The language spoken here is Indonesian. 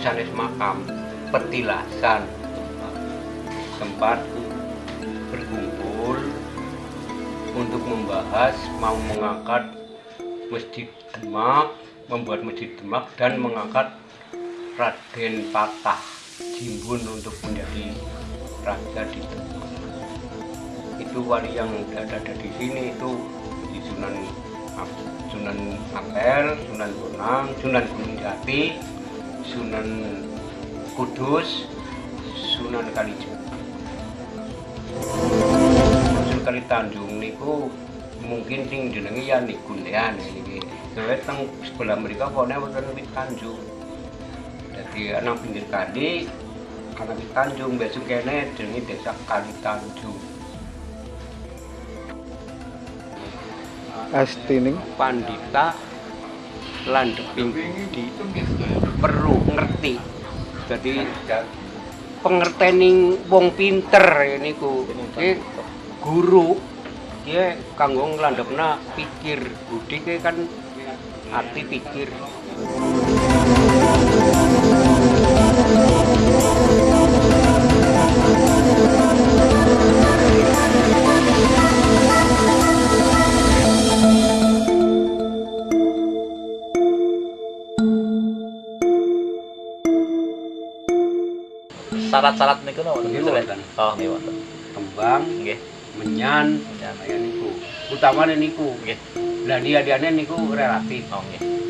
sanes makam petilasan tempat berkumpul untuk membahas mau mengangkat Masjid Demak membuat Masjid Demak dan mengangkat Raden Patah Jimbun untuk menjadi raja di Demak. Itu wali yang ada, ada di sini itu di Sunan Sunan Ampel, Sunan Bonang, Sunan Gunung Jati, Sunan Kudus, Sunan Kalijaga. Sunan Kali Tanjung niku mungkin sing jenenge ya niku niki. Soale teng sebelah mereka pokoknya wonten wit Tanjung. Jadi anak pinggir kali anak wit Tanjung besok kene jenenge desa Kali Tanjung. Astining pandita landeping di perlu ngerti. Jadi pengertening wong pinter ini ku Iki guru dia kanggo nglandepna pikir. Budi kan arti pikir Syarat-syarat niku napa? Ya? wonten. Oh, nggih wonten. kembang Nggih. menyan Menyan. kaya niku utamane niku Nggih. lah dia-diane niku relatif Oh, nggih.